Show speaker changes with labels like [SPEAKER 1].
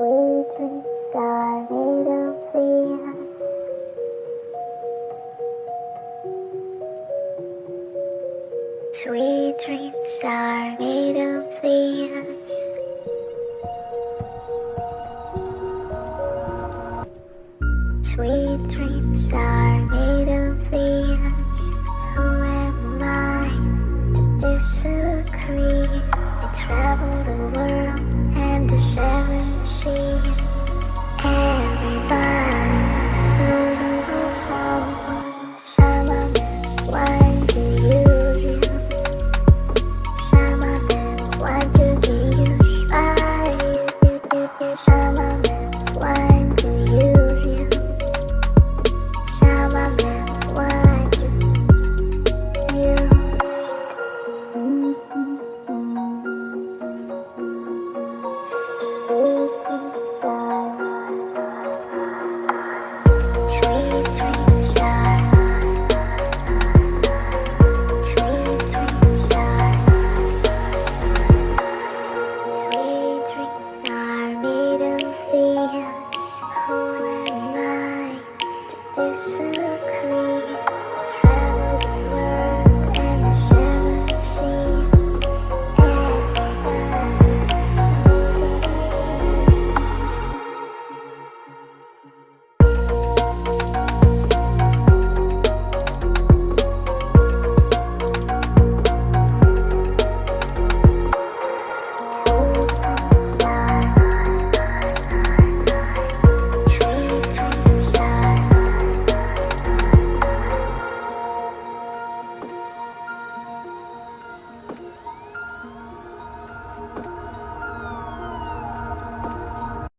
[SPEAKER 1] weekend tornado fear. Sweet dreams are made of fears. Sweet dreams are made of Summer. silk